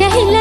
ଛେଚା ହେଲାଣି ବଧୁ ବେଶ